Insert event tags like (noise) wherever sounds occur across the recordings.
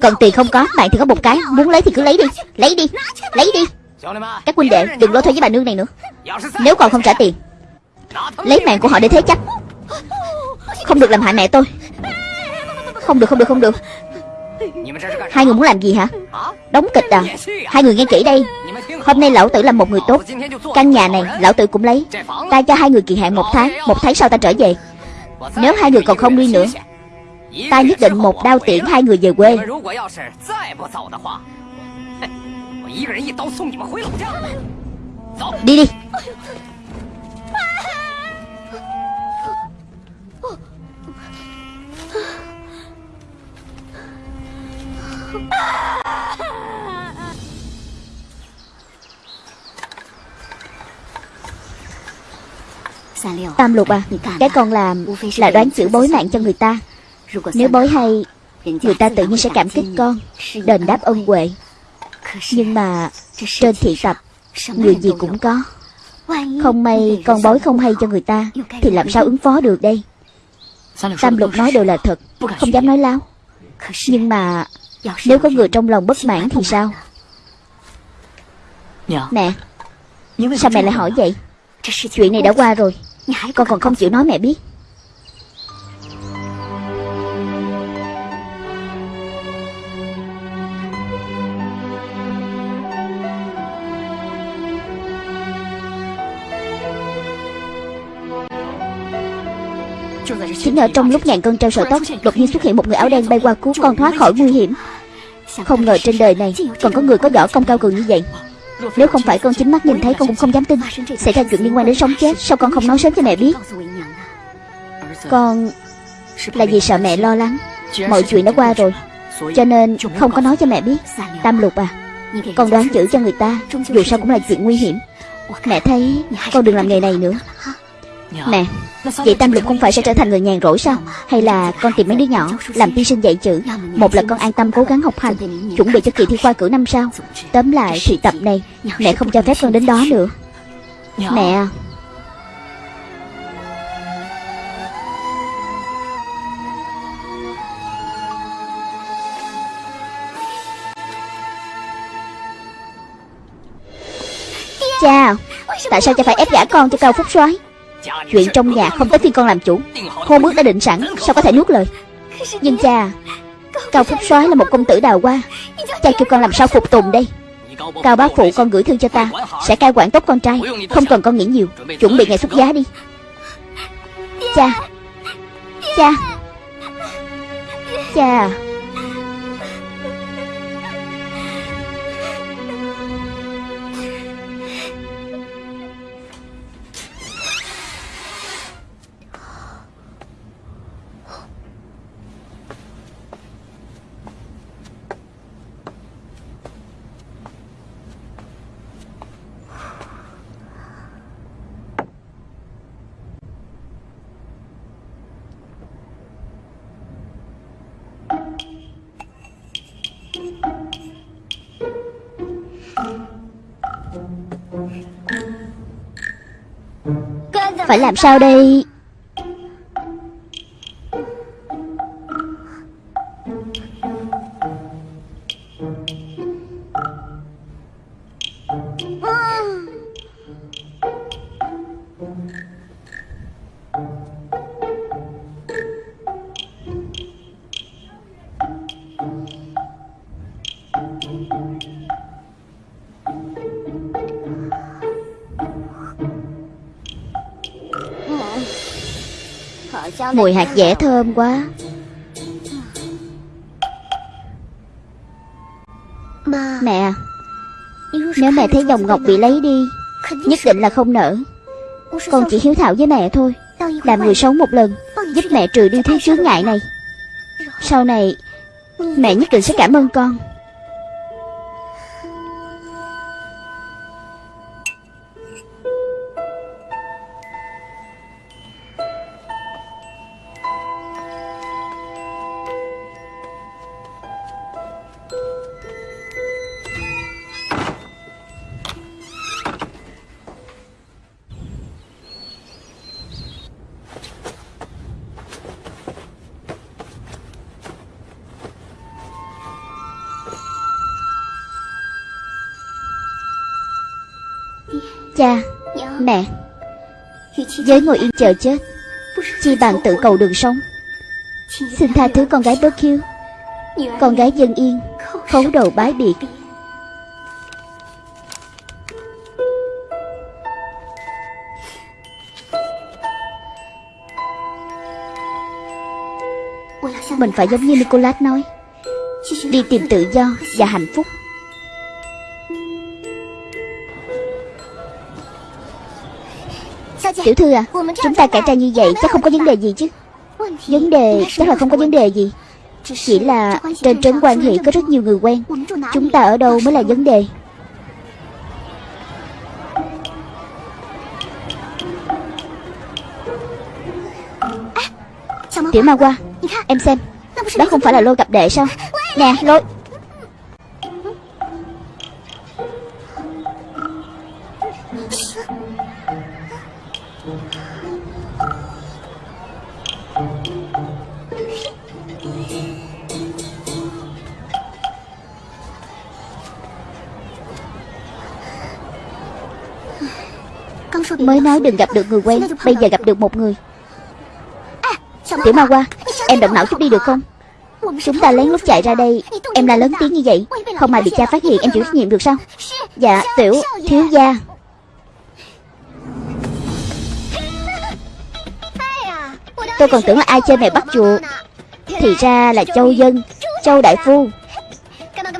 Còn tiền không có, Bạn thì có một cái, Muốn lấy thì cứ lấy đi Lấy đi Lấy đi. Các huynh đệ, đừng lôi thôi với bà nương này nữa. Nếu còn không trả tiền, Lấy mạng của họ để thế chấp. Không được làm hại mẹ tôi. Không được không được không được. Hai người muốn làm gì hả? Đóng kịch à? Hai người nghe kỹ đây. Hôm nay lão tử là một người tốt. Căn nhà này, lão tử cũng lấy. Ta cho hai người kỳ hạn một tháng Một tháng sau ta trở về. Nếu hai người còn không đi nữa Ta nhất định một đao tiễn hai người về quê. Đi đi. Tam lục à Cái con làm là đoán chữ bối mạng cho người ta Nếu bối hay Người ta tự nhiên sẽ cảm kích con Đền đáp ân huệ. Nhưng mà Trên thị tập Người gì cũng có. Không may con bối không hay cho người ta Thì làm sao ứng phó được đây? Tam lục nói đều là thật Không dám nói láo. Nhưng mà Nếu có người trong lòng bất mãn thì sao? Mẹ Sao mẹ lại hỏi vậy? Chuyện này đã qua rồi Con còn không chịu nói mẹ biết ngờ trong lúc ngàn cân treo sợi tóc, Đột nhiên xuất hiện một người áo đen bay qua cứu con thoát khỏi nguy hiểm. Không ngờ trên đời này Còn có người có võ công cao cường như vậy. Nếu không phải con chính mắt nhìn thấy, con cũng không dám tin Xảy ra chuyện liên quan đến sống chết. Sao con không nói sớm cho mẹ biết? Con Là vì sợ mẹ lo lắng. Mọi chuyện đã qua rồi, Cho nên không có nói cho mẹ biết. Tam lục à Con đoán chữ cho người ta, Dù sao cũng là chuyện nguy hiểm. Mẹ thấy con đừng làm nghề này nữa. Mẹ Vậy Tam Lục không phải sẽ trở thành người nhàn rỗi sao? Hay là con tìm mấy đứa nhỏ Làm tiên sinh dạy chữ? Một là con an tâm cố gắng học hành Chuẩn bị cho kỳ thi khoa cử năm sau. Tóm lại thị tập này Mẹ không cho phép con đến đó nữa. Mẹ à. Cha Tại sao cha phải ép gả con cho Cao Phúc soái Chuyện trong nhà không tới phiên con làm chủ. Hôn ước đã định sẵn, Sao có thể nuốt lời? Nhưng cha, Cao Phúc soái là một công tử đào hoa. Cha kêu con làm sao phục tùng đây? Cao bá phụ, con gửi thư cho ta. Sẽ cai quản tốt con trai, Không cần con nghĩ nhiều. Chuẩn bị ngày xuất giá đi. Cha Cha Cha. Phải làm sao đây? Mùi hạt dẻ thơm quá. Mẹ Nếu mẹ thấy dòng ngọc bị lấy đi Nhất định là không nở Con chỉ hiếu thảo với mẹ thôi Làm người xấu một lần Giúp mẹ trừ đi thứ chướng ngại này. Sau này Mẹ nhất định sẽ cảm ơn con Mẹ Với ngồi yên chờ chết, Chi bằng tự cầu đường sống. Xin tha thứ con gái bớt khiêu. Con gái dân yên, Khấu đầu bái biệt. Mình phải giống như Nicolas nói, Đi tìm tự do và hạnh phúc. Tiểu thư à Chúng ta cải trang như vậy chắc không có vấn đề gì chứ. Vấn đề chắc là không có vấn đề gì. Chỉ là trên trấn quan hỷ có rất nhiều người quen. Chúng ta ở đâu mới là vấn đề? Tiểu ma qua Em xem Đó không phải là lôi cặp đệ sao? Nè lôi nói đừng gặp được người quen, Bây giờ gặp được một người. Tiểu ma qua Em động não chút đi được không? Chúng ta lén lút chạy ra đây, Em la lớn tiếng như vậy, Không mà bị cha phát hiện, em chịu trách nhiệm được sao? Dạ tiểu thiếu gia. Tôi còn tưởng là ai chơi mèo bắt chuột. Thì ra là châu dân, Châu đại phu.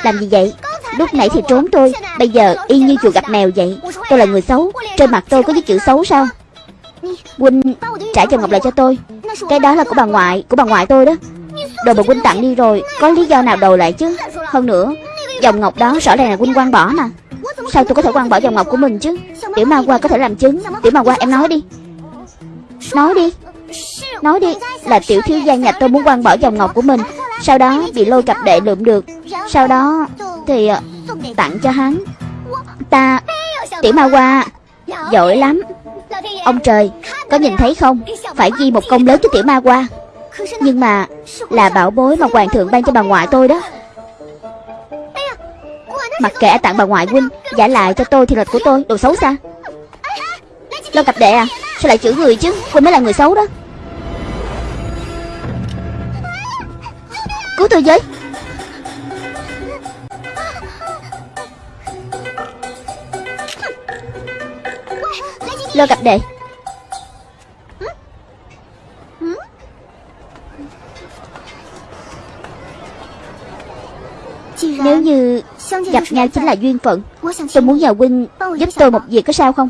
Làm gì vậy? Lúc nãy thì trốn tôi, Bây giờ y như chuột gặp mèo vậy. Tôi là người xấu trên mặt tôi có những chữ xấu sao? Huynh trả cho ngọc lại cho tôi. Cái đó là của bà ngoại, Của bà ngoại tôi đó. Đồ bà Huynh tặng đi rồi, Có lý do nào đầu lại chứ? Hơn nữa, Dòng ngọc đó rõ ràng là Huynh quăng bỏ mà. Sao tôi có thể quăng bỏ dòng ngọc của mình chứ? Tiểu ma qua có thể làm chứng. Tiểu ma qua em nói đi. Nói đi. Nói đi, Là tiểu thiếu gia nhà tôi muốn quăng bỏ dòng ngọc của mình. Sau đó bị lôi cặp đệ lượm được. Sau đó Thì à, tặng cho hắn. Ta, Tiểu ma qua Giỏi lắm. Ông trời, Có nhìn thấy không? Phải ghi một công lớn cho tiểu ma qua. Nhưng mà Là bảo bối mà hoàng thượng ban cho bà ngoại tôi đó. Mặc kệ tặng bà ngoại huynh, Giả lại cho tôi thì lịch của tôi, Đồ xấu xa. Lâu cặp đệ à Sao lại chửi người chứ? Huynh mới là người xấu đó. Cứu tôi với. Lo cặp đệ. Nếu như gặp nhau chính là duyên phận Tôi muốn nhờ huynh giúp tôi một việc có sao không?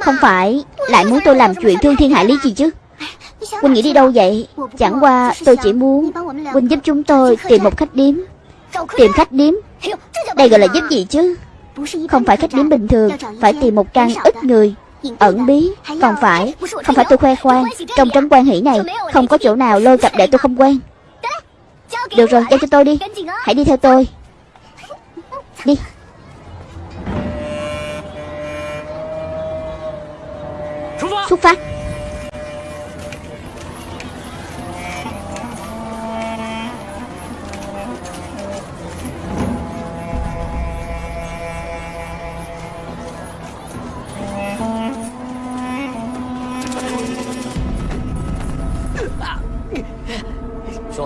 Không phải lại muốn tôi làm chuyện thương thiên hại lý gì chứ? Huynh nghĩ đi đâu vậy? Chẳng qua tôi chỉ muốn Huynh giúp chúng tôi tìm một khách điếm. Tìm khách điếm? Đây gọi là giúp gì chứ? Không phải khách điếm bình thường Phải tìm một căn ít người Ẩn bí, Còn phải, Không phải tôi khoe khoang. Trong trấn quan hỷ này, Không có chỗ nào lôi cặp để tôi không quen. Được rồi giao cho tôi đi. Hãy đi theo tôi. Đi. Xuất phát.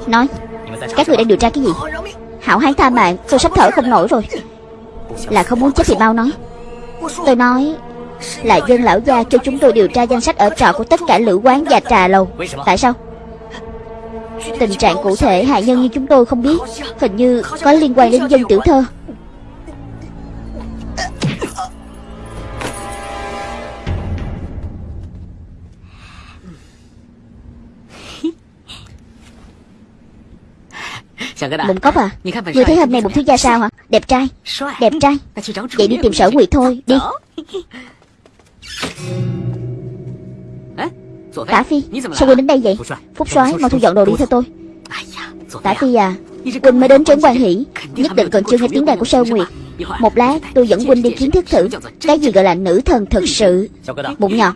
Nói. Các người đang điều tra cái gì? Hảo hán tha mạng, Tôi sắp thở không nổi rồi. Là không muốn chết thì mau nói. Tôi nói Là dân lão gia cho chúng tôi điều tra danh sách ở trọ của tất cả lữ quán và trà lầu. Tại sao? Tình trạng cụ thể hại nhân như chúng tôi không biết. Hình như có liên quan đến dân tiểu thơ. Mụn cốc à Người thấy hôm nay một thiếu gia sao hả Đẹp trai Đẹp trai Vậy đi tìm sở nguyệt thôi Đi Tả Phi Sao Quỳnh đến đây vậy Phúc soái mau thu dọn đồ đi theo tôi Tả Phi à Quỳnh mới đến trấn quan hỷ Nhất định còn chưa nghe tiếng đàn của Sơ Nguyệt Một lát tôi dẫn Quỳnh đi kiến thức thử Cái gì gọi là nữ thần thực sự Bụng nhỏ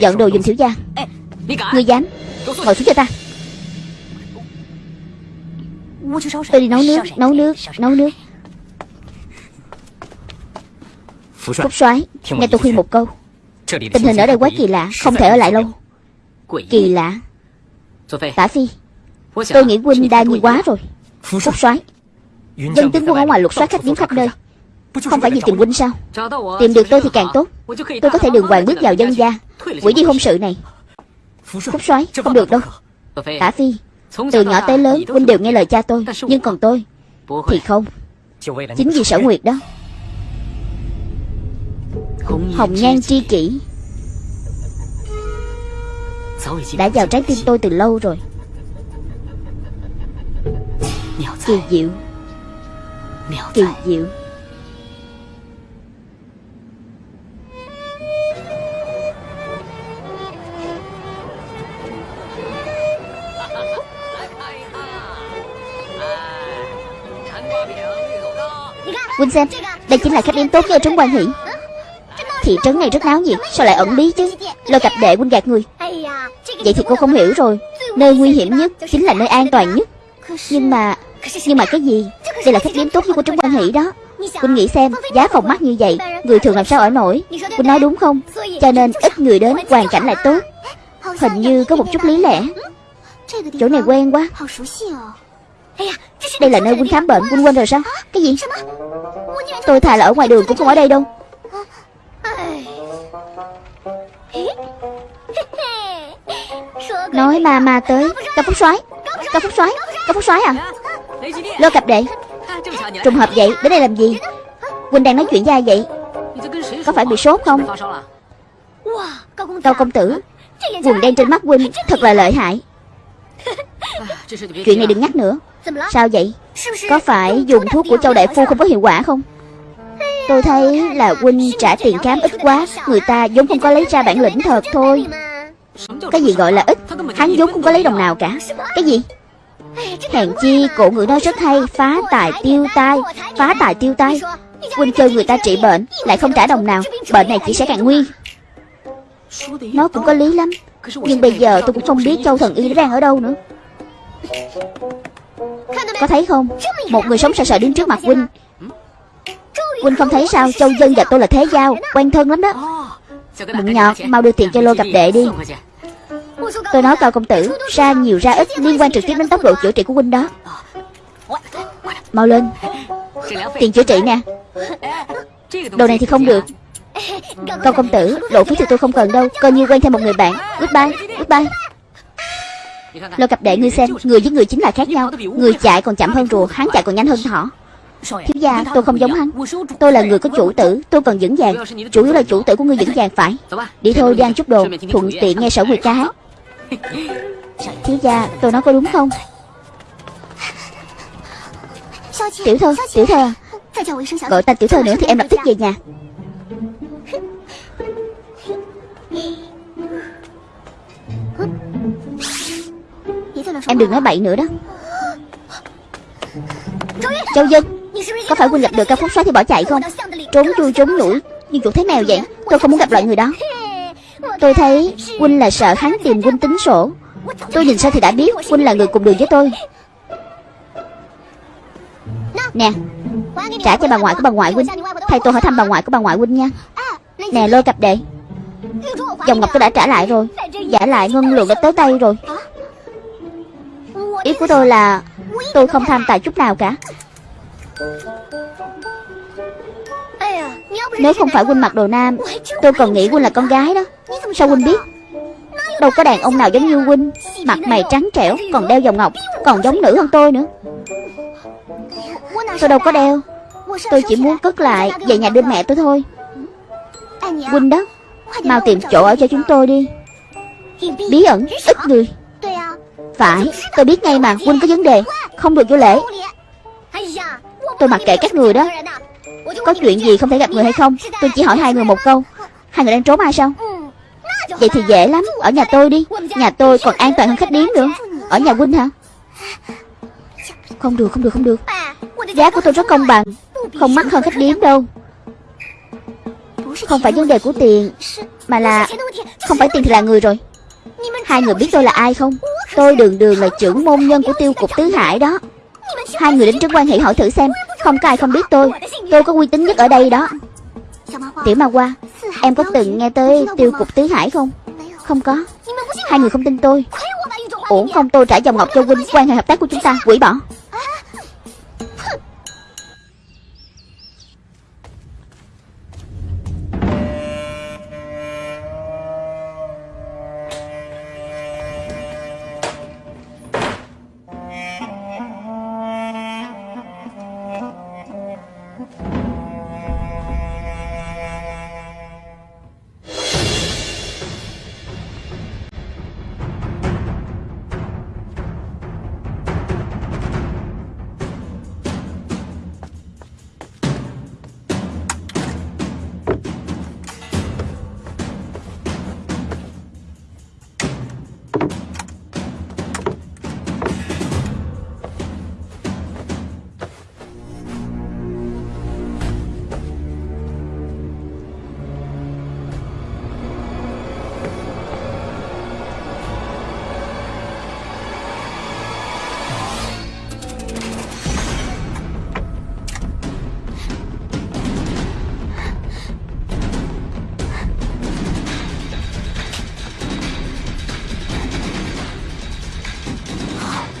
Dọn đồ dùm thiếu gia Ngươi dám Ngồi xuống cho ta Tôi đi nấu nước Nấu nước Nấu nước Phúc soái Nghe tôi khuyên một câu Tình hình ở đây quá kỳ lạ Không thể ở lại lâu。Kỳ lạ。Tả Phi Tôi nghĩ huynh đa nghi quá rồi。Phúc soái Dân tướng quân ở ngoài lục soát khách điếm khắp nơi。Không phải vì tìm huynh sao Tìm được tôi thì càng tốt。Tôi có thể đường hoàng bước vào dân gia Quỷ đi hôn sự này。Phúc soái không được đâu。Tả Phi từ nhỏ tới lớn, huynh đều nghe lời cha tôi, Nhưng còn tôi Thì không. Chính vì sở nguyệt đó. Hồng nhan tri kỷ Đã vào trái tim tôi từ lâu rồi. Kỳ diệu Kỳ diệu. Quỳnh xem Đây chính là khách điểm tốt nhất ở trấn quan hỷ. Thị trấn này rất náo nhiệt, Sao lại ẩn bí chứ? Lôi cặp đệ Quỳnh gạt người. Vậy thì cô không hiểu rồi. Nơi nguy hiểm nhất Chính là nơi an toàn nhất. Nhưng mà Nhưng mà cái gì? Đây là khách điểm tốt nhất của trấn quan hỷ đó. Quỳnh nghĩ xem, Giá phòng mắc như vậy, Người thường làm sao ở nổi? Quỳnh nói đúng không? Cho nên ít người đến, Hoàn cảnh lại tốt. Hình như có một chút lý lẽ. Chỗ này quen quá. Đây là nơi Huynh khám bệnh Huynh quên rồi sao Cái gì? Tôi thà là ở ngoài đường cũng không ở đây đâu. Nói ma ma tới. Cao Phúc soái. Cao Phúc soái. Cao Phúc soái à? Lô cặp đệ. Trùng hợp vậy Đến đây làm gì? Huynh đang nói chuyện với ai vậy? Có phải bị sốt không? Cao công tử. Quần đen trên mắt Huynh Thật là lợi hại. (laughs) Chuyện này đừng nhắc nữa Sao vậy? Có phải dùng thuốc của châu đại phu không có hiệu quả không? Tôi thấy là huynh trả tiền khám ít quá Người ta vốn không có lấy ra bản lĩnh thật thôi. Cái gì gọi là ít Hắn vốn không có lấy đồng nào cả. Cái gì? Hèn chi cổ ngữ nói rất hay Phá tài tiêu tai Phá tài tiêu tai. Huynh kêu người ta trị bệnh Lại không trả đồng nào. Bệnh này chỉ sẽ càng nguy. Nó cũng có lý lắm. Nhưng bây giờ tôi cũng không biết châu thần y đang ở đâu nữa có thấy không? Một người sống sợ sợ đứng trước mặt huynh Huynh không thấy sao? Châu Dân và tôi là thế giao, Quen thân lắm đó. Mụn nhọt, Mau đưa tiền cho lô gặp đệ đi. Tôi nói cao công tử, Ra nhiều, ra ít, Liên quan trực tiếp đến tốc độ chữa trị của huynh đó. Mau lên. Tiền chữa trị nè. Đồ này thì không được. Cao công tử, Lộ phí thì tôi không cần đâu. Coi như quen thêm một người bạn. Goodbye Goodbye. Lô cặp đệ ngươi xem, Người với người chính là khác nhau. Người chạy còn chậm hơn rùa, Hắn chạy còn nhanh hơn thỏ Thiếu gia, tôi không giống hắn. Tôi là người có chủ tử, Tôi cần vững vàng. Chủ yếu là chủ tử của ngươi vững vàng, phải. Đi thôi đi ăn chút đồ, Thuận tiện nghe sở nguyệt ca hát Thiếu gia, tôi nói có đúng không? Tiểu thơ Tiểu thơ. Gọi ta tiểu thơ nữa thì em lập tức về nhà. Em đừng nói bậy nữa đó. Châu Dân, Có phải huynh gặp được cao phúc xóa thì bỏ chạy không? Trốn chui, trốn nhủi Nhưng chuột thấy mèo vậy? Tôi không muốn gặp loại người đó. Tôi thấy huynh là sợ hắn tìm huynh tính sổ. Tôi nhìn sao thì đã biết huynh là người cùng đường với tôi. Nè, Trả cho bà ngoại của bà ngoại huynh Thầy tôi hỏi thăm bà ngoại của bà ngoại huynh nha. Nè, lôi cặp đệ. Dòng ngọc tôi đã trả lại rồi. Giả lại ngân lượng đã tới tay rồi. Ý của tôi là Tôi không tham tài chút nào cả. Nếu không phải huynh mặc đồ nam, Tôi còn nghĩ huynh là con gái đó. Sao huynh biết? Đâu có đàn ông nào giống như huynh Mặt mày trắng trẻo, Còn đeo vòng ngọc, Còn giống nữ hơn tôi nữa. Tôi đâu có đeo. Tôi chỉ muốn cất lại Về nhà đưa mẹ tôi thôi. Huynh đó, Mau tìm chỗ ở cho chúng tôi đi. Bí ẩn, Ít người. Phải, Tôi biết ngay mà, Huynh có vấn đề, Không được vô lễ. Tôi mặc kệ các người đó. Có chuyện gì không thể gặp người hay không? Tôi chỉ hỏi hai người một câu. Hai người đang trốn ai sao? Vậy thì dễ lắm, Ở nhà tôi đi. Nhà tôi còn an toàn hơn khách điếm nữa. Ở nhà huynh hả? Không được không được không được. Giá của tôi rất công bằng, Không mắc hơn khách điếm đâu. Không phải vấn đề của tiền, Mà là Không phải tiền thì là người rồi. Hai người biết tôi là ai không? Tôi đường đường là trưởng môn nhân của tiêu cục Tứ Hải đó. Hai người đến trấn quan hệ hỏi thử xem, Không có ai không biết tôi. Tôi có uy tín nhất ở đây đó. Tiểu ma qua Em có từng nghe tới tiêu cục tứ hải không? Không có. Hai người không tin tôi. Uổng không, tôi trả dòng ngọc cho huynh Quan hệ hợp tác của chúng ta. Quỷ bỏ.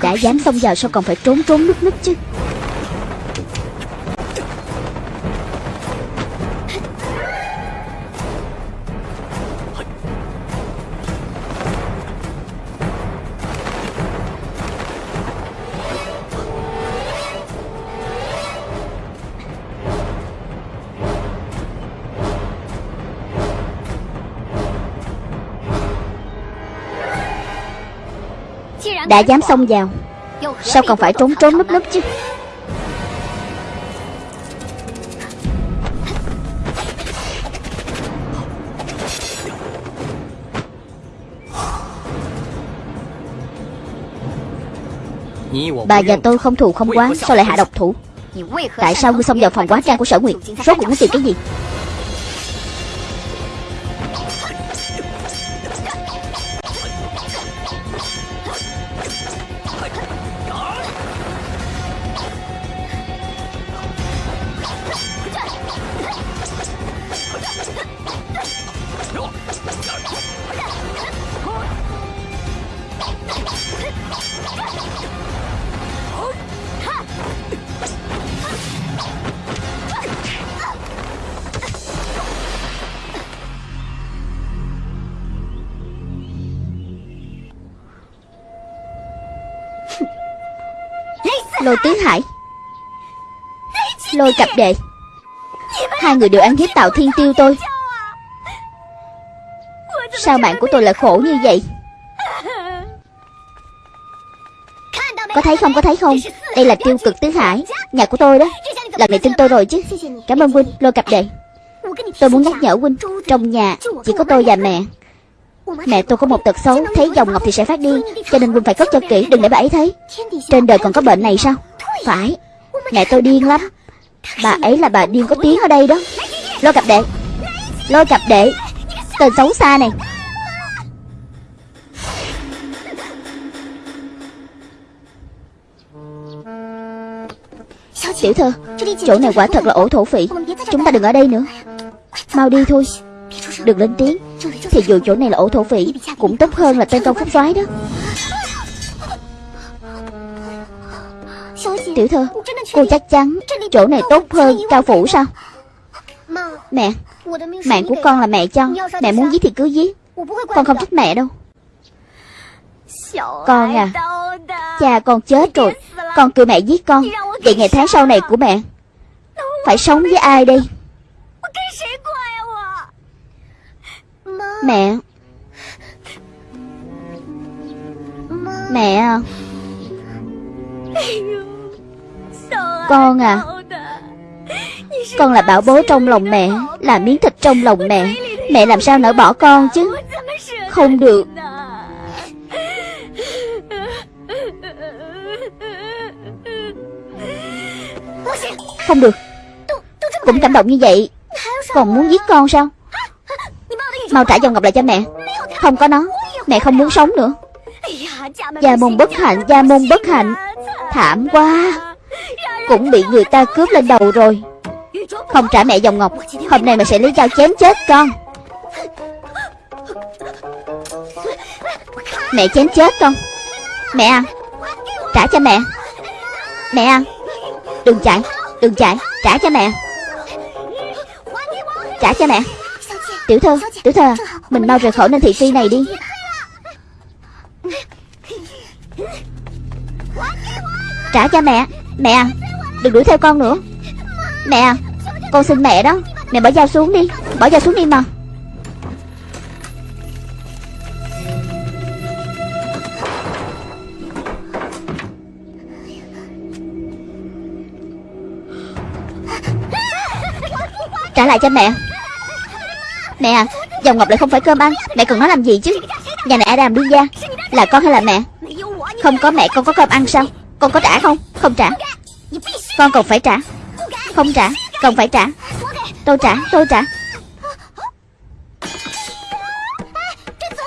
Đã dám xông vào sao còn phải trốn trốn núp núp chứ? Đã dám xông vào. Sao còn phải trốn trốn núp núp chứ? Bà và tôi không thù không quá, Sao lại hạ độc thủ? Tại sao ngươi xông vào phòng quá trang của sở nguyệt? Rốt cuộc muốn tìm cái gì? Lôi Tứ Hải. Lôi cặp đệ. Hai người đều ăn hiếp tạo thiên tiêu tôi. Sao bạn của tôi lại khổ như vậy? Có thấy không, có thấy không? Đây là tiêu cực tứ hải, Nhà của tôi đó. Lần này tin tôi rồi chứ. Cảm ơn huynh, lôi cặp đệ. Tôi muốn nhắc nhở huynh, Trong nhà chỉ có tôi và mẹ. Mẹ tôi có một tật xấu, Thấy dòng ngọc thì sẽ phát điên Cho nên Quân phải cất cho kỹ, Đừng để bà ấy thấy. Trên đời còn có bệnh này sao? Phải. Mẹ tôi điên lắm. Bà ấy là bà điên có tiếng ở đây đó. Lôi cặp đệ. Lôi cặp đệ. Tên xấu xa này. Tiểu thơ Chỗ này quả thật là ổ thổ phỉ. Chúng ta đừng ở đây nữa. Mau đi thôi. Đừng lên tiếng. Thì dù chỗ này là ổ thổ phỉ, Cũng tốt hơn là tên công phúc soái đó. Tiểu thư, Cô chắc chắn chỗ này tốt hơn cao phủ sao? Mẹ, Mạng của con là mẹ cho, Mẹ muốn giết thì cứ giết. Con không trách mẹ đâu. Con à Cha con chết rồi, Con kêu mẹ giết con. Vậy ngày tháng sau này của mẹ, Phải sống với ai đây? Mẹ. Mẹ à. Con à. Con là bảo bối trong lòng mẹ, Là miếng thịt trong lòng mẹ. Mẹ làm sao nỡ bỏ con chứ? Không được. Không được. Cũng cảm động như vậy. Còn muốn giết con sao? Mau trả dòng ngọc lại cho mẹ. Không có nó, Mẹ không muốn sống nữa. Gia môn bất hạnh, Gia môn bất hạnh. Thảm quá. Cũng bị người ta cướp lên đầu rồi. Không trả mẹ dòng ngọc, Hôm nay mẹ sẽ lấy dao chém chết con. Mẹ chém chết con. Mẹ à Trả cho mẹ. Mẹ à Đừng chạy Đừng chạy, Trả cho mẹ. Trả cho mẹ. Tiểu thư Tiểu thư à Mình mau rời khỏi nơi thị phi này đi. Trả cho mẹ Mẹ à Đừng đuổi theo con nữa. Mẹ à Con xin mẹ đó Mẹ bỏ dao xuống đi Bỏ dao xuống đi mà. Trả lại cho mẹ Mẹ à Dòng ngọc lại không phải cơm ăn Mẹ cần nó làm gì chứ? Nhà này ai làm đi ra. Là con hay là mẹ? Không có mẹ, con có cơm ăn sao? Con có trả không? Không trả. Con còn phải trả. Không trả. Còn phải trả. Tôi trả Tôi trả.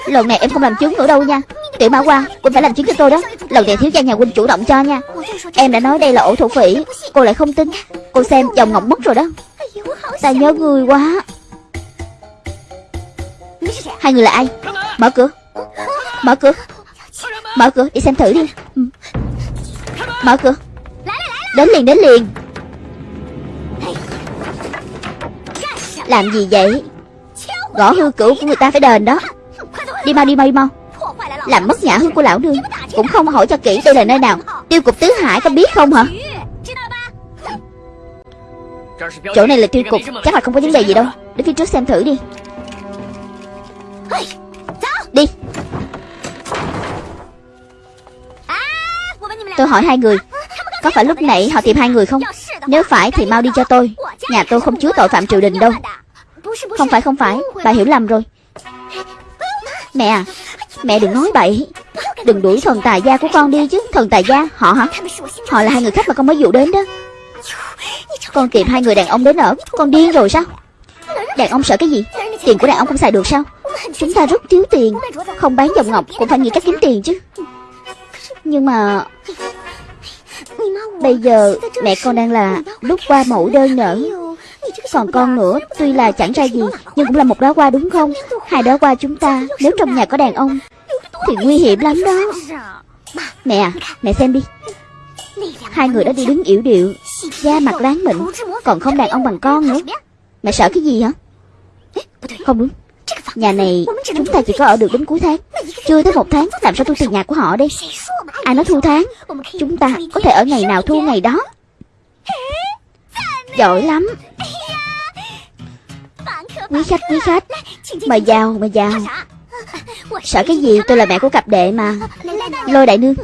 Lần này em không làm chứng nữa đâu nha. Tiểu Mã Quang, Quỳnh phải làm chứng cho tôi đó. Lần này thiếu gia nhà Quỳnh chủ động cho nha. Em đã nói đây là ổ thổ phỉ Cô lại không tin. Cô xem dòng ngọc mất rồi đó. Ta nhớ người quá. Hai người là ai? Mở cửa. Mở cửa. Mở cửa, đi xem thử đi. Ừ. Mở cửa. Đến liền đến liền. Làm gì vậy? Gõ hư cửu của người ta phải đền đó. Đi mau đi mau đi mau. Làm mất nhã hương của lão nương Cũng không hỏi cho kỹ đây là nơi nào. Tiêu cục tứ hải có biết không hả? Chỗ này là tiêu cục. Chắc là không có vấn đề gì đâu. Đến phía trước xem thử đi. Đi. Tôi hỏi hai người. Có phải lúc nãy họ tìm hai người không? Nếu phải thì mau đi cho tôi. Nhà tôi không chứa tội phạm triều đình đâu. Không phải không phải. Bà hiểu lầm rồi. Mẹ à Mẹ đừng nói bậy. Đừng đuổi thần tài gia của con đi chứ. Thần tài gia, họ hả? Họ là hai người khách mà con mới dụ đến đó. Con tìm hai người đàn ông đến ở. Con điên rồi sao? Đàn ông sợ cái gì? Tiền của đàn ông không xài được sao? Chúng ta rất thiếu tiền. Không bán dòng ngọc cũng phải nghĩ cách kiếm tiền chứ. Nhưng mà Bây giờ mẹ con đang là lúc qua mẫu đơn nở Còn con nữa, Tuy là chẳng ra gì, Nhưng cũng là một đóa hoa đúng không? Hai đóa hoa chúng ta, Nếu trong nhà có đàn ông, Thì nguy hiểm lắm đó. Mẹ à Mẹ xem đi. Hai người đó đi đứng yểu điệu, Da mặt láng mịn, Còn không đàn ông bằng con nữa. Mẹ sợ cái gì hả? Không đúng. Nhà này, chúng ta chỉ có ở được đến cuối tháng. Chưa tới một tháng, Làm sao thu tiền nhà của họ đây Ai nói thu tháng? Chúng ta có thể ở ngày nào thu ngày đó. Giỏi lắm. Quý khách quý khách. Mời vào mời vào. Sợ cái gì? Tôi là mẹ của cặp đệ mà. Lôi đại nương.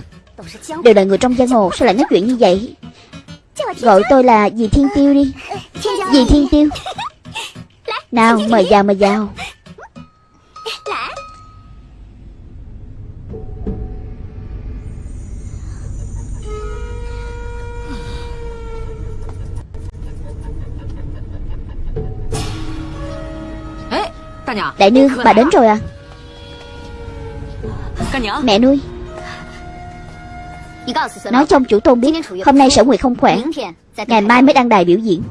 Đều là người trong giang hồ, Sao lại nói chuyện như vậy? Gọi tôi là dì Thiên Tiêu đi. Dì Thiên Tiêu. Nào, mời vào mời vào. Đại nương bà đến rồi à? Mẹ nuôi. Nói trong chủ tôn biết Hôm nay sở nguyệt không khỏe. Ngày mai mới đăng đài biểu diễn.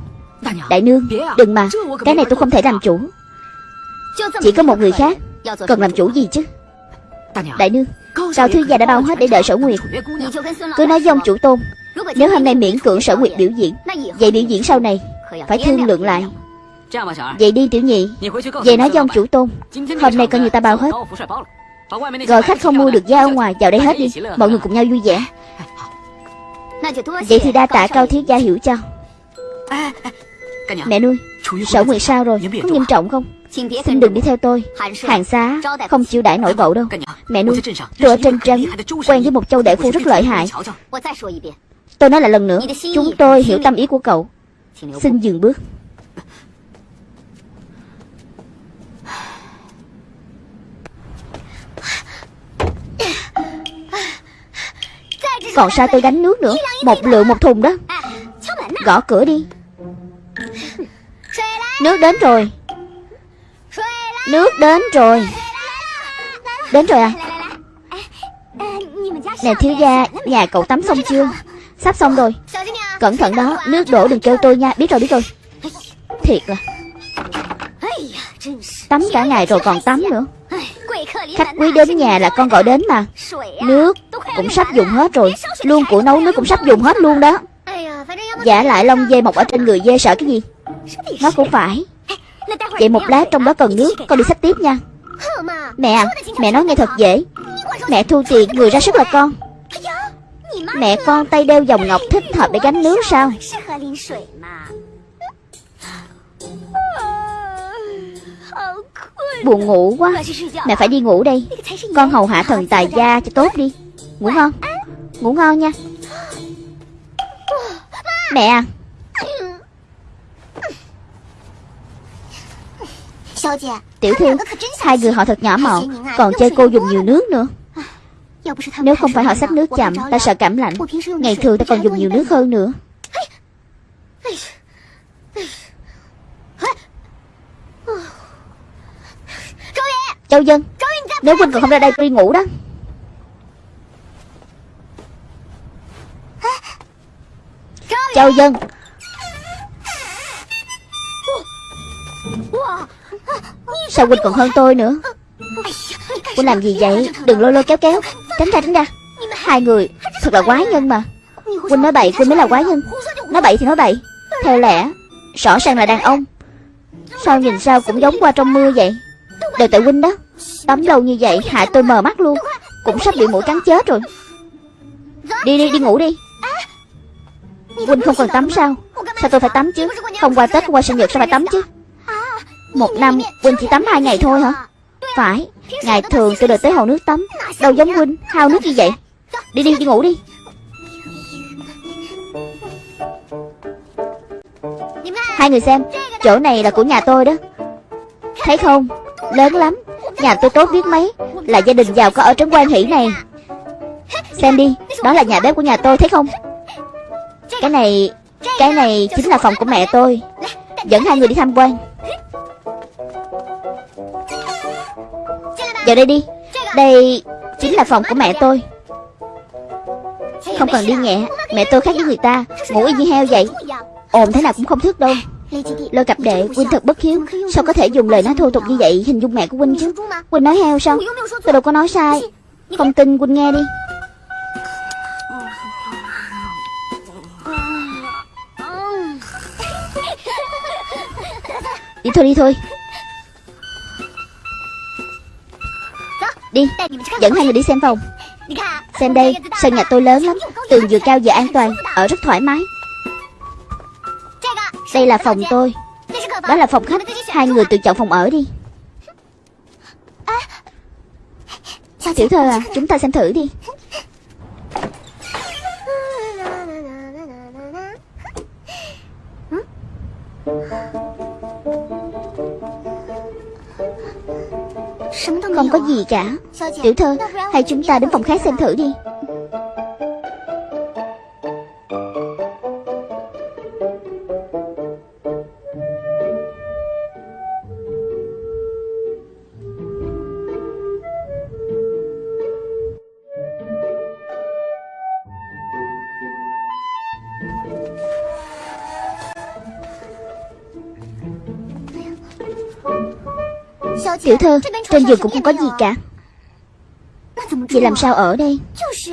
Đại nương Đừng mà. Cái này tôi không thể làm chủ Chỉ có một người khác Cần làm chủ gì chứ? Đại nương Cao thư gia đã bao hết để đợi sở nguyệt. Cứ nói với ông chủ tôn. Nếu hôm nay miễn cưỡng sở nguyệt biểu diễn Vậy biểu diễn sau này Phải thương lượng lại. Vậy đi tiểu nhị. Về nói với ông chủ tôn. Hôm nay coi như ta bao hết. Gọi khách không mua được giá ở ngoài Vào đây hết đi. Mọi người cùng nhau vui vẻ. Vậy thì đa tạ cao thiếu gia hiểu cho Mẹ nuôi Sở nguyệt sao rồi? Có nghiêm trọng không Xin đừng đi theo tôi. Hàng xá Không chịu đãi nổi cậu đâu. Mẹ nuôi Tôi ở trên trấn Quen với một châu đại phu rất lợi hại. Tôi nói lại lần nữa. Chúng tôi hiểu tâm ý của cậu. Xin dừng bước. Còn sao tôi gánh nước nữa? Một lượng một thùng đó. Gõ cửa đi. Nước đến rồi Nước đến rồi. Đến rồi à? Nè, thiếu gia, Nhà cậu tắm xong chưa? Sắp xong rồi. Cẩn thận đó, Nước đổ đừng kêu tôi nha. Biết rồi biết rồi. Thiệt là Tắm cả ngày rồi còn tắm nữa. Khách quý đến nhà là con gọi đến mà. Nước cũng sắp dùng hết rồi. Luôn của nấu nước cũng sắp dùng hết luôn đó. Giả lại lông dê mọc ở trên người dê sợ cái gì? Nó cũng phải. Vậy một lát trong đó cần nước Con đi xách tiếp nha. Mẹ à Mẹ nói nghe thật dễ. Mẹ thu tiền người ra sức là con. Mẹ con tay đeo vòng ngọc thích hợp để gánh nước sao? Buồn ngủ quá. Mẹ phải đi ngủ đây. Con hầu hạ thần tài gia cho tốt đi. Ngủ ngon. Ngủ ngon nha. Mẹ à Tiểu thư Hai người họ thật nhỏ mọn Còn chơi cô dùng nhiều nước nữa. Nếu không phải họ xách nước chậm Ta sợ cảm lạnh. Ngày thường ta còn dùng nhiều nước hơn nữa. Châu Dân Nếu Huynh còn không ra đây tôi đi ngủ đó. Châu Dân Sao Huynh còn hơn tôi nữa? Huynh làm gì vậy? Đừng lôi lôi kéo kéo. Tránh ra tránh ra. Hai người thật là quái nhân mà. Huynh nói bậy, Huynh mới là quái nhân. Nói bậy thì nói bậy. Theo lẽ, Rõ ràng là đàn ông. Sao nhìn sao cũng giống qua trong mưa vậy? Đều tại Huynh đó. Tắm lâu như vậy hại tôi mờ mắt luôn. Cũng sắp bị mũi cắn chết rồi. Đi đi đi ngủ đi. Huynh không cần tắm sao? Sao tôi phải tắm chứ? Không qua Tết qua sinh nhật sao phải tắm chứ? Một năm Huynh chỉ tắm hai ngày thôi hả? Phải, Ngày thường tôi đợi tới hồ nước tắm. Đâu giống Huynh Hao nước như vậy? Đi đi đi ngủ đi. Hai người xem, Chỗ này là của nhà tôi đó. Thấy không? Lớn lắm. Nhà tôi tốt biết mấy. Là gia đình giàu có ở trấn quan hỷ này. Xem đi, Đó là nhà bếp của nhà tôi, thấy không? Cái này Cái này chính là phòng của mẹ tôi. Dẫn hai người đi tham quan. Vào đây đi. Đây chính là phòng của mẹ tôi. Không cần đi nhẹ. Mẹ tôi khác với người ta. Ngủ y như heo vậy. Ồn thế nào cũng không thức đâu. Lôi cặp đệ Quynh thật bất hiếu. Sao có thể dùng lời nói thô tục như vậy Hình dung mẹ của Quynh chứ? Quynh nói heo sao? Tôi đâu có nói sai. Không tin Quynh nghe đi. Đi thôi đi thôi. Đi. Dẫn hai người đi xem phòng. Xem đây, Sân nhà tôi lớn lắm. Tường vừa cao vừa an toàn, Ở rất thoải mái. Đây là phòng tôi. Đó là phòng khách. Hai người tự chọn phòng ở đi. Tiểu thơ à Chúng ta xem thử đi. Không có gì cả. Tiểu thơ Hay chúng ta đến phòng khác xem thử đi. Tiểu thơ Trên giường cũng không có gì cả. Vậy làm sao ở đây?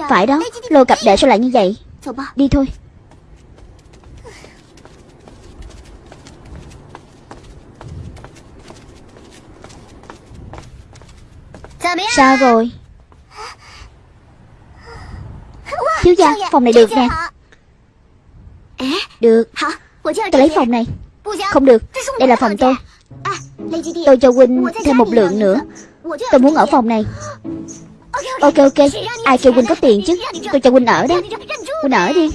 Phải đó Lô cặp đệ sao lại như vậy? Đi thôi. Sao rồi? Thiếu gia phòng này được nè. Được. Tôi lấy phòng này. Không được. Đây là phòng tôi Tôi cho Huynh thêm một lượng nữa. Tôi muốn ở phòng này. Ok ok Ai kêu Huynh có tiền chứ? Tôi cho Huynh ở đó Huynh ở đi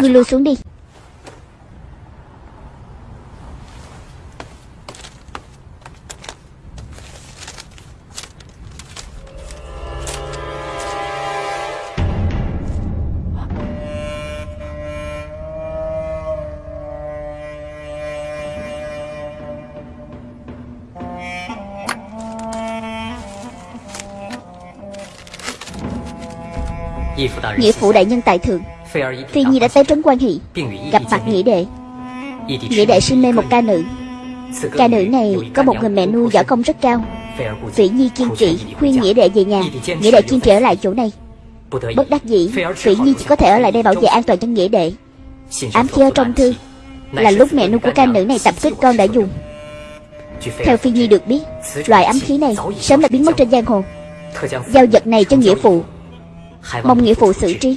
Ngươi lui xuống đi nghĩa phụ đại nhân tại thượng Phi Nhi đã tới trấn quan hỷ Gặp mặt nghĩa đệ. Nghĩa đệ sinh mê một ca nữ. Ca nữ này có một người mẹ nuôi võ công rất cao. Phỉ Nhi kiên trì khuyên Nghĩa đệ về nhà. Nghĩa đệ kiên trì ở lại chỗ này. Bất đắc dĩ Phỉ Nhi chỉ có thể ở lại đây bảo vệ an toàn cho Nghĩa đệ. Ám khí ở trong thư Là lúc mẹ nuôi của ca nữ này tập kích con đã dùng. Theo Phi Nhi được biết Loại ám khí này sớm đã biến mất trên giang hồ. Giao vật này cho nghĩa phụ Mong nghĩa phụ. xử trí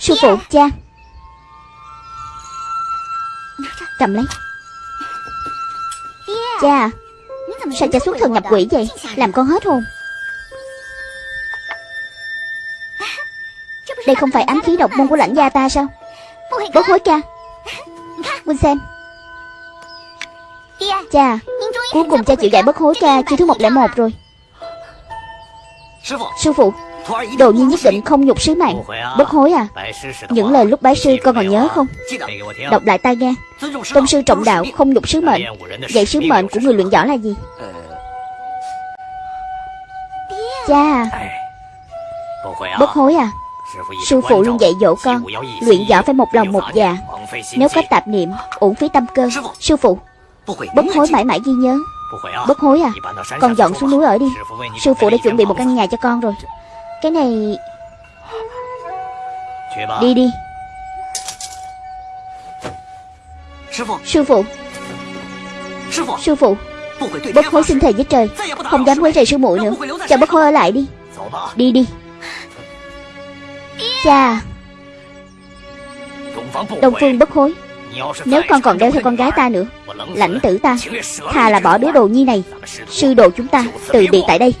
Sư phụ. Cha. Cầm lấy. Cha Sao cha xuất thần nhập quỷ vậy? Làm con hết hồn. Đây không phải ám khí độc môn của lãnh gia ta sao? Bớt hối cha. Huynh xem Cha Cuối cùng cha chịu dạy bất hối ca Chưa thứ 101 rồi. Sư phụ Đồ nhi nhất định không nhục sứ mạng Bất hối à Những lời lúc bái sư con còn nhớ không Đọc lại tai nghe Tôn sư trọng đạo không nhục sứ mệnh Vậy sứ mệnh của người luyện võ là gì Cha Bất hối à Sư phụ luôn dạy dỗ con Luyện võ phải một lòng một dạ Nếu có tạp niệm uổng phí tâm cơ Sư phụ Bất hối mãi mãi ghi nhớ Bất hối à Con dọn xuống núi ở đi Sư phụ đã chuẩn bị một căn nhà cho con rồi cái này. Đi đi. Sư phụ. Sư phụ. Bất hối xin thề với trời. Không dám quấy rầy sư muội nữa. Cho bất hối ở lại đi. Đi đi. Cha. Đông Phương bất hối. Nếu con còn đeo theo con gái ta nữa, Lãnh tử ta, Thà là bỏ đứa đồ nhi này, Sư đồ chúng ta, từ biệt tại đây.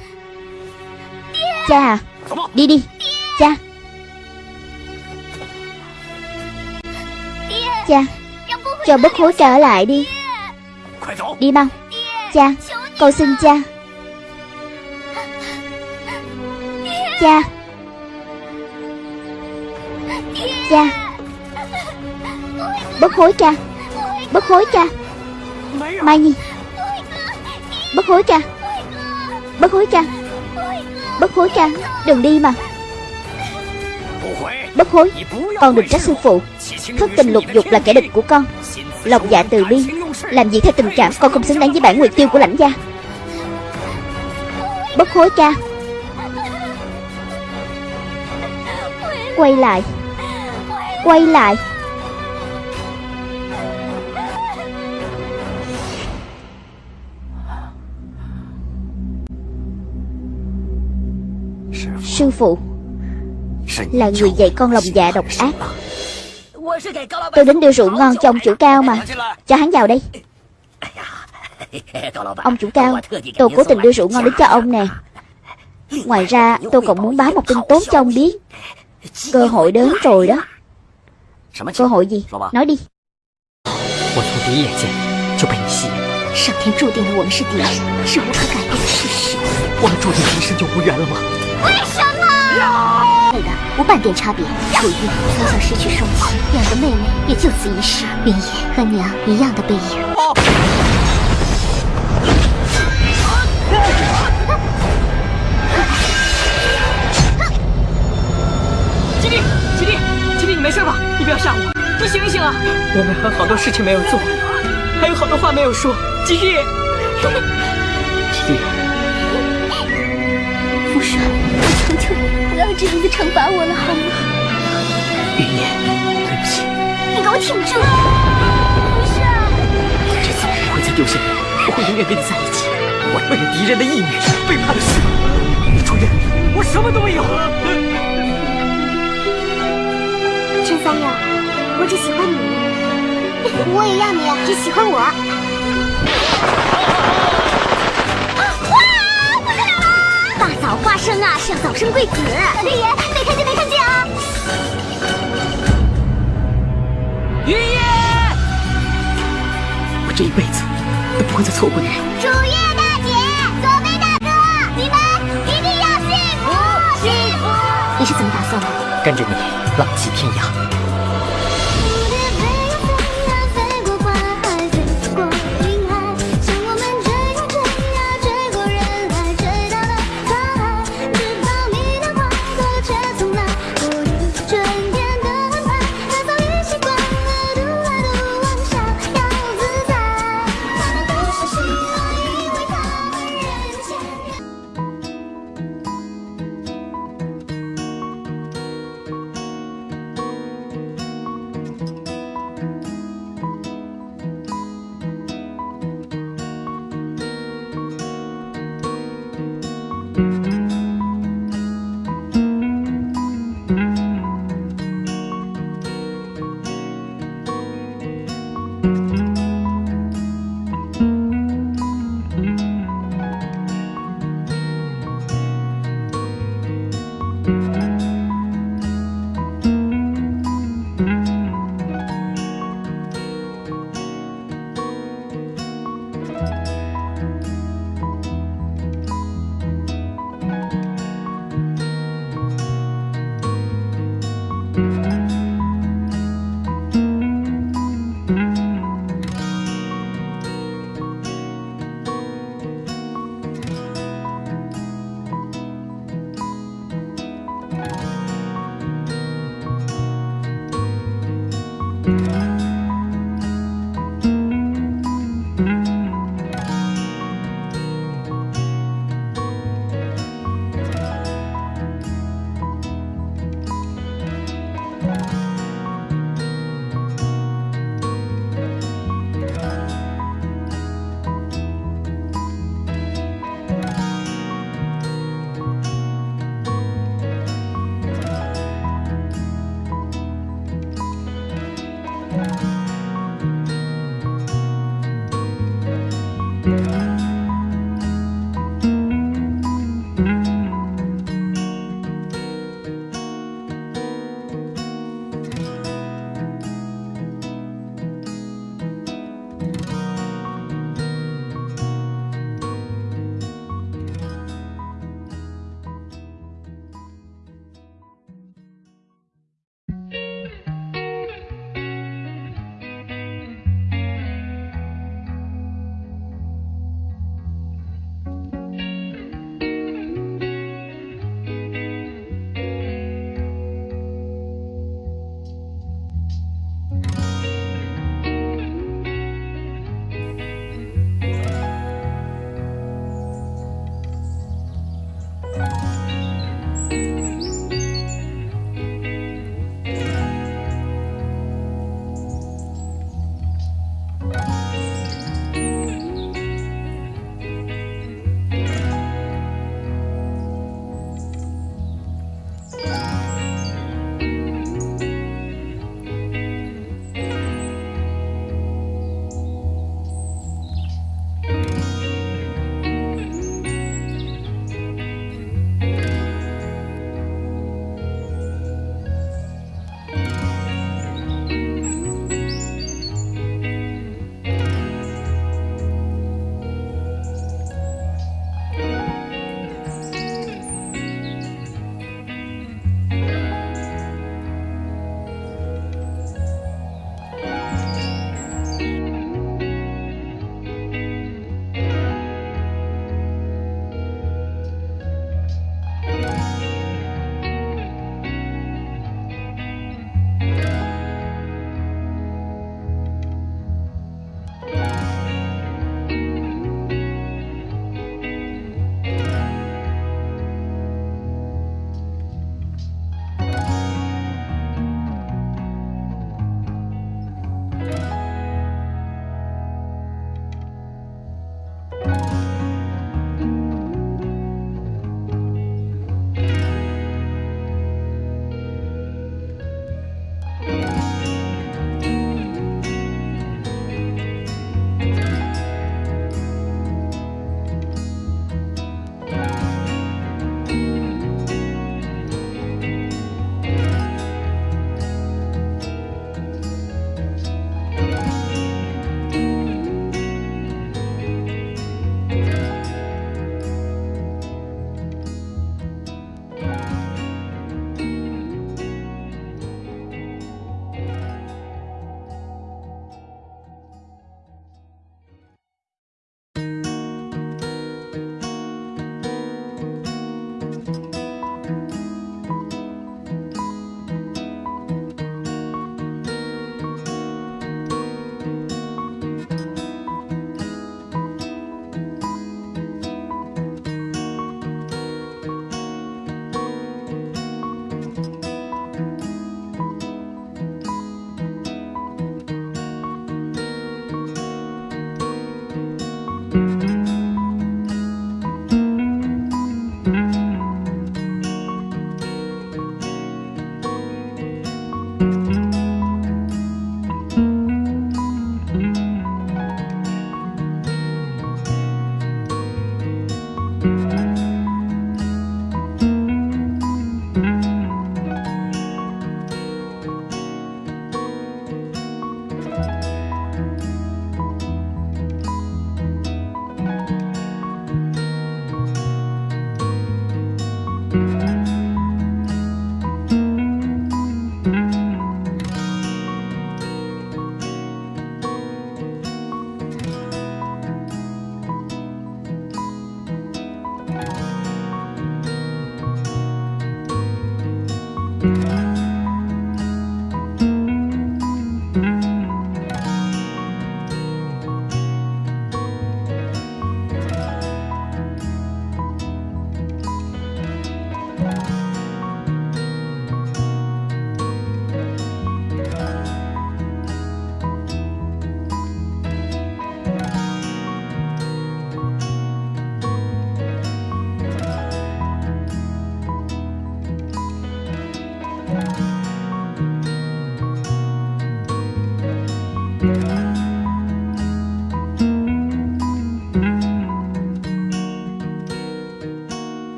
Cha à. Đi đi. Cha. Cha. Cho bất hối trở lại đi. Đi mau. Cha. Cầu xin cha. Cha. Cha. Bất hối cha. Bất hối cha. Mai Nhi. Bất hối cha. Bất hối cha. Bất hối cha Đừng đi mà. Bất hối, Con đừng trách sư phụ. Thất tình lục dục là kẻ địch của con. Lòng dạ từ bi, Làm gì theo tình cảm Con không xứng đáng với bản nguyệt tiêu của lãnh gia. Bất hối cha Quay lại. Quay lại. Sư phụ. Là người dạy con lòng dạ độc ác. Tôi đến đưa rượu ngon cho ông chủ cao mà. Cho hắn vào đây. Ông chủ cao Tôi cố tình đưa rượu ngon đến cho ông nè. Ngoài ra tôi còn muốn báo một tin tốt cho ông biết. Cơ hội đến rồi đó. Cơ hội gì? Nói đi. 我对的，无半点差别。楚玉从小失去双亲，两个妹妹也就此离世。云野和娘一样的背影。七弟，七弟，七弟，你没事吧？你不要吓我，你醒一醒啊！我们还好多事情没有做，还有好多话没有说，七弟。七弟。我求求你，(laughs) 不要这样子惩罚我了，好吗？云烟，对不起，你给我挺住！不是，这次我不会再丢下你，我会永远跟你在一起。我为了敌人的义女，背叛了师傅。楚月，我什么都没有。陈三爷，我只喜欢你，(laughs) 我也要你只喜欢我。早花生啊，是要早生贵子。小爷爷，没看见，没看见啊！云野，我这一辈子都不会再错过你。楚月大姐，左飞大哥，你们一定要幸福，幸福！你是怎么打算的？跟着你浪迹天涯。